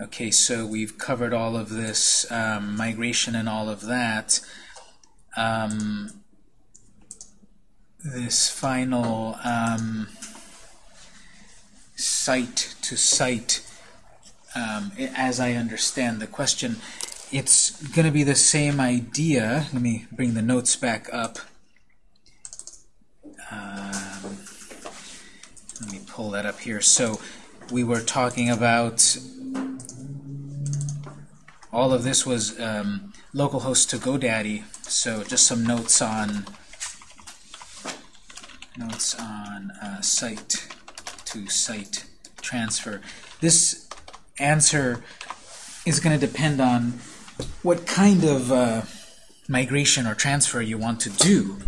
Okay, so we've covered all of this um, migration and all of that. Um, this final um, site to site, um, as I understand the question, it's going to be the same idea. Let me bring the notes back up. Let me pull that up here. So we were talking about all of this was um, localhost to GoDaddy. So just some notes on notes on uh, site to site transfer. This answer is going to depend on what kind of uh, migration or transfer you want to do.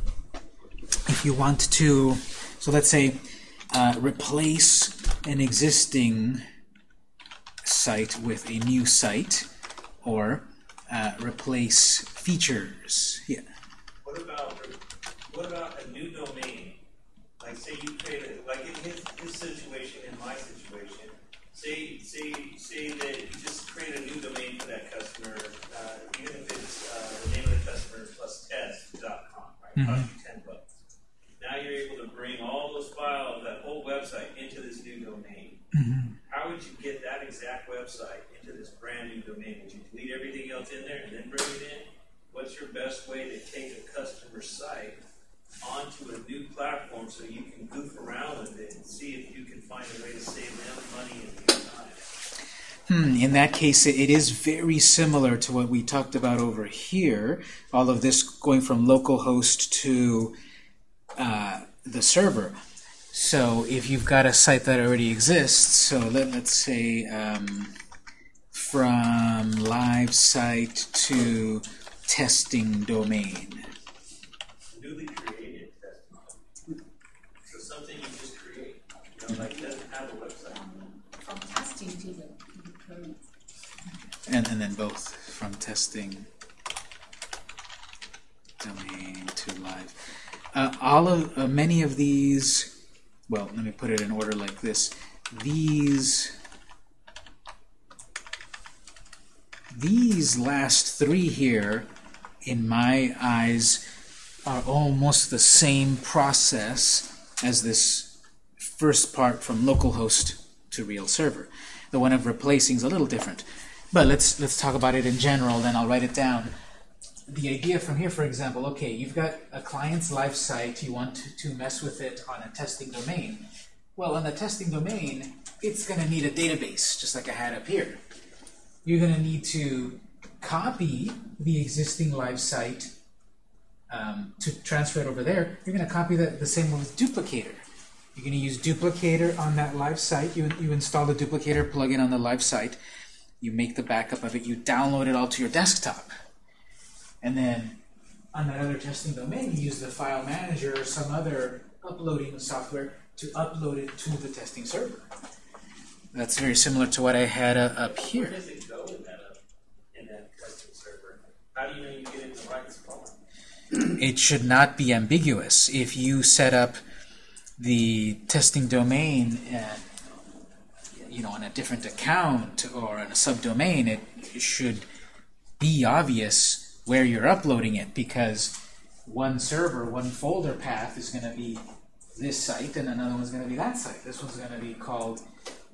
If you want to, so let's say, uh, replace an existing site with a new site, or uh, replace features. Yeah. What about, what about a new domain? Like say you create a, like in his, his situation, in my situation, say, say, say that you just create a new domain for that customer, uh, even if it's, uh, the name of the customer plus test.com, right? Cost you ten bucks. Now you're able to bring all those files, that whole website into this new domain. How would you get that exact website into this brand new domain? Would you delete everything else in there and then bring it in? What's your best way to take a customer site onto a new platform so you can goof around with it and see if you can find a way to save them money and? Hmm, in that case, it it is very similar to what we talked about over here. All of this going from localhost to uh, the server. So if you've got a site that already exists, so let, let's say um, from live site to testing domain. Newly created testimony. So something you just create, you know, like doesn't have a website. From testing to the current. And, and then both from testing domain to live. Uh, all of uh, many of these, well, let me put it in order like this. These these last three here, in my eyes, are almost the same process as this first part from localhost to real server. The one of replacing is a little different. But let's let's talk about it in general, then I'll write it down. The idea from here, for example, okay, you've got a client's live site, you want to, to mess with it on a testing domain. Well, on the testing domain, it's going to need a database, just like I had up here. You're going to need to copy the existing live site um, to transfer it over there. You're going to copy that the same with duplicator. You're going to use duplicator on that live site. You, you install the duplicator plugin on the live site. You make the backup of it. You download it all to your desktop. And then on that other testing domain, you use the file manager or some other uploading software to upload it to the testing server. That's very similar to what I had uh, up Where here. does it go in that, uh, in that custom server? How do you know you get it in the right spot? It should not be ambiguous. If you set up the testing domain, uh, you know, on a different account or on a subdomain, it should be obvious where you're uploading it because one server, one folder path is going to be this site and another one's going to be that site. This one's going to be called,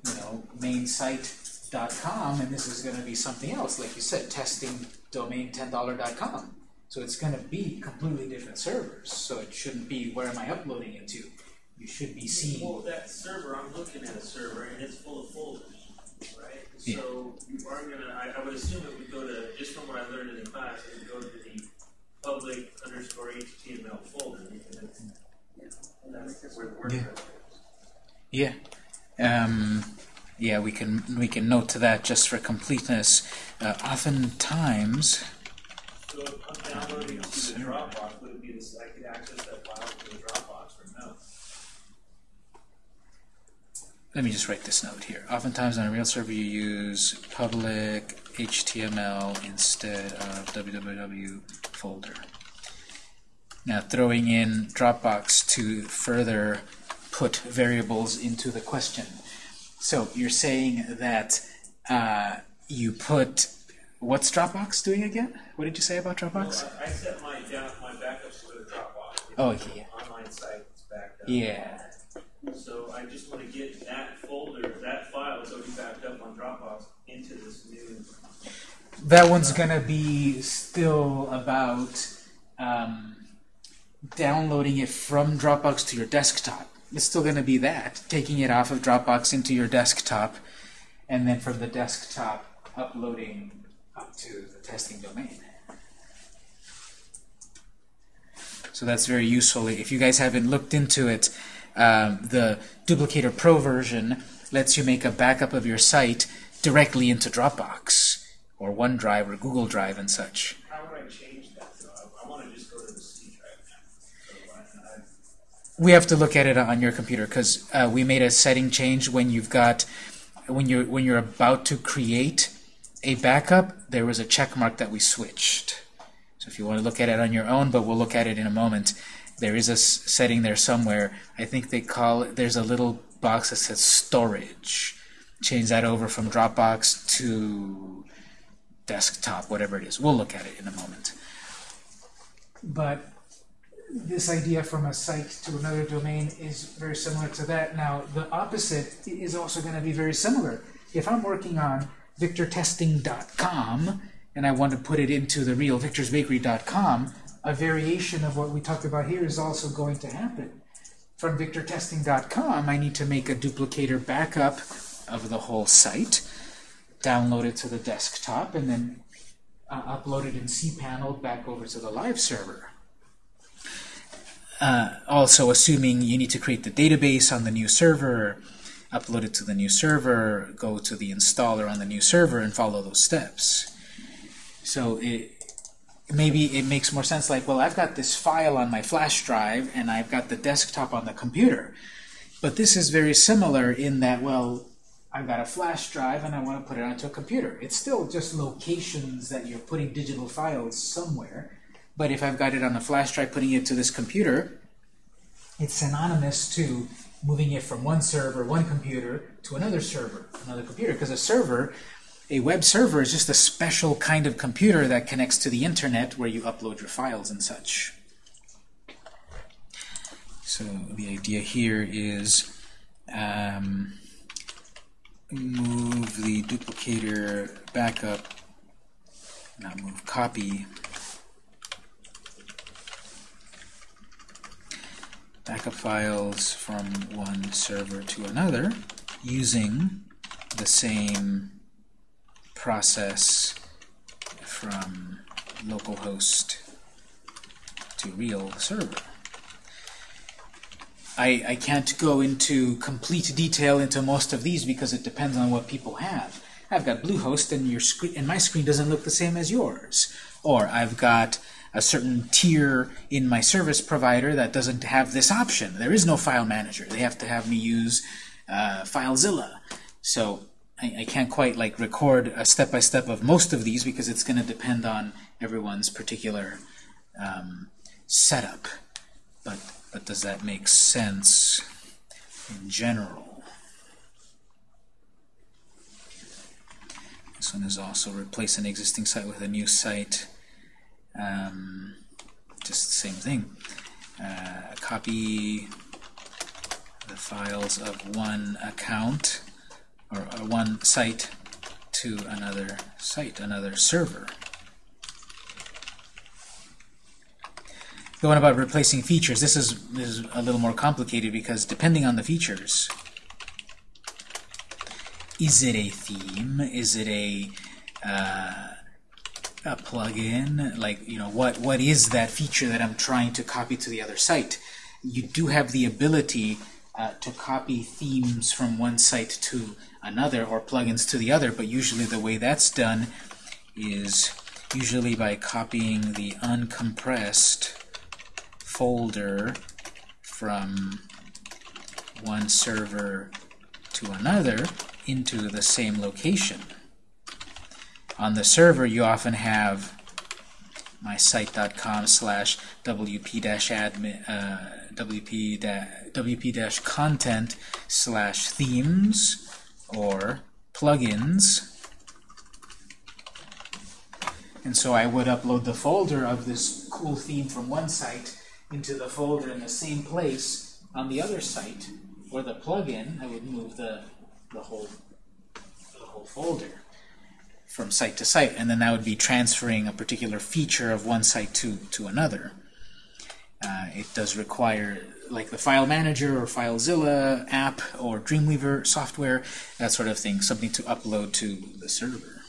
you know, mainsite.com and this is going to be something else, like you said, testing domain $10.com. So it's going to be completely different servers. So it shouldn't be where am I uploading it to. You should be seeing. Well, that server, I'm looking at a server and it's full of folders? Yeah. So you are gonna, I, I would assume it would go to, just from what I learned in the class, it would go to the public underscore HTML folder. because it's- That's where WordPress is. Yeah. Um, yeah, we can we can note to that just for completeness. Uh, oftentimes, So if I'm downloading it to the Dropbox, would it be this, I could access that file from the Dropbox or no? Let me just write this note here. Oftentimes on a real server, you use public HTML instead of www folder. Now, throwing in Dropbox to further put variables into the question. So you're saying that uh, you put what's Dropbox doing again? What did you say about Dropbox? Well, I I set my down, my backups to go to Dropbox. It's Oh, yeah. Online site that's backed up. Yeah. So I just want to get that folder, that file that's already backed up on Dropbox into this new. That one's gonna be still about um, downloading it from Dropbox to your desktop. It's still gonna be that, taking it off of Dropbox into your desktop, and then from the desktop uploading up to the testing domain. So that's very useful. If you guys haven't looked into it, um, the Duplicator Pro version lets you make a backup of your site directly into Dropbox or OneDrive or Google Drive and such. How would I change that? So I, I want to just go to the C drive now. So I, I, We have to look at it on your computer because uh, we made a setting change when you've got when you're when you're about to create a backup. There was a check mark that we switched. So if you want to look at it on your own, but we'll look at it in a moment. There is a setting there somewhere. I think they call it. There's a little box that says storage. Change that over from Dropbox to desktop, whatever it is. We'll look at it in a moment. But this idea from a site to another domain is very similar to that. Now, the opposite is also going to be very similar. If I'm working on victortesting.com and I want to put it into the real victorsbakery.com, a variation of what we talked about here is also going to happen. From victortesting.com, I need to make a duplicator backup of the whole site, download it to the desktop, and then uh, upload it in cPanel back over to the live server. Uh, also, assuming you need to create the database on the new server, upload it to the new server, go to the installer on the new server, and follow those steps. So it, maybe it makes more sense like, well, I've got this file on my flash drive, and I've got the desktop on the computer. But this is very similar in that, well, I've got a flash drive and I want to put it onto a computer. It's still just locations that you're putting digital files somewhere. But if I've got it on a flash drive, putting it to this computer, it's synonymous to moving it from one server, one computer, to another server, another computer. Because a server, a web server, is just a special kind of computer that connects to the internet where you upload your files and such. So the idea here is um, move the duplicator backup, not move, copy backup files from one server to another using the same process from localhost to real server. I, I can't go into complete detail into most of these because it depends on what people have. I've got Bluehost and your screen and my screen doesn't look the same as yours. Or I've got a certain tier in my service provider that doesn't have this option. There is no file manager. They have to have me use uh, FileZilla. So I, I can't quite like record a step-by-step of most of these because it's going to depend on everyone's particular um, setup. But, but does that make sense in general? This one is also replace an existing site with a new site. Um, just the same thing. Uh, copy the files of one account or, or one site to another site, another server. The one about replacing features, this is, this is a little more complicated because depending on the features, is it a theme? Is it a uh, a plugin? Like, you know, what what is that feature that I'm trying to copy to the other site? You do have the ability uh, to copy themes from one site to another or plugins to the other, but usually the way that's done is usually by copying the uncompressed folder from one server to another into the same location. On the server, you often have mysite.com slash wp-admin uh, wp wp-content slash themes or plugins. And so I would upload the folder of this cool theme from one site into the folder in the same place on the other site, or the plugin, I would move the, the whole the whole folder from site to site, and then that would be transferring a particular feature of one site to, to another. Uh, it does require, like the File Manager or FileZilla app or Dreamweaver software, that sort of thing, something to upload to the server.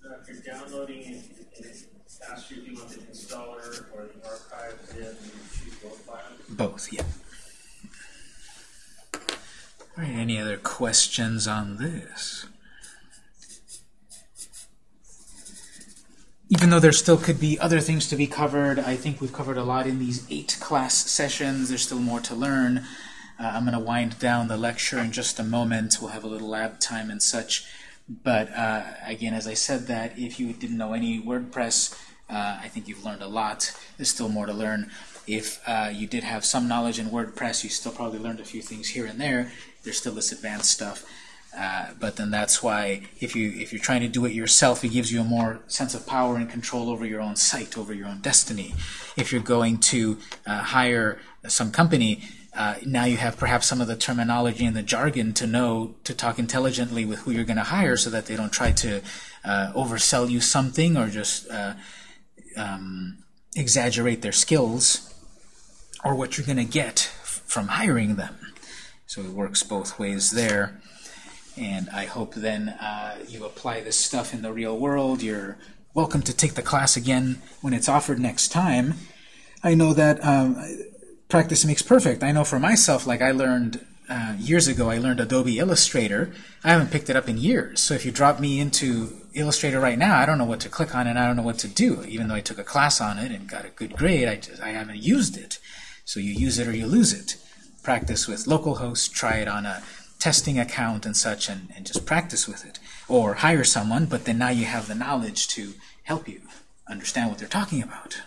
So if you're downloading you if you want the installer or the archive and choose both files. Both, yeah. All right, any other questions on this? Even though there still could be other things to be covered, I think we've covered a lot in these eight class sessions. There's still more to learn. Uh, I'm going to wind down the lecture in just a moment. We'll have a little lab time and such. But uh, again, as I said that, if you didn't know any WordPress, uh, I think you've learned a lot. There's still more to learn. If uh, you did have some knowledge in WordPress, you still probably learned a few things here and there. There's still this advanced stuff. Uh, but then that's why if you if you're trying to do it yourself, it gives you a more sense of power and control over your own site, over your own destiny. If you're going to uh, hire some company, uh, now you have perhaps some of the terminology and the jargon to know to talk intelligently with who you're going to hire, so that they don't try to uh, oversell you something or just uh, um, exaggerate their skills or what you're going to get from hiring them. So it works both ways there. And I hope then uh, you apply this stuff in the real world. You're welcome to take the class again when it's offered next time. I know that um, practice makes perfect. I know for myself, like I learned uh, years ago, I learned Adobe Illustrator. I haven't picked it up in years. So if you drop me into Illustrator right now, I don't know what to click on and I don't know what to do. Even though I took a class on it and got a good grade, I, just, I haven't used it. So you use it or you lose it. Practice with localhost, try it on a testing account and such, and, and just practice with it. Or hire someone, but then now you have the knowledge to help you understand what they're talking about.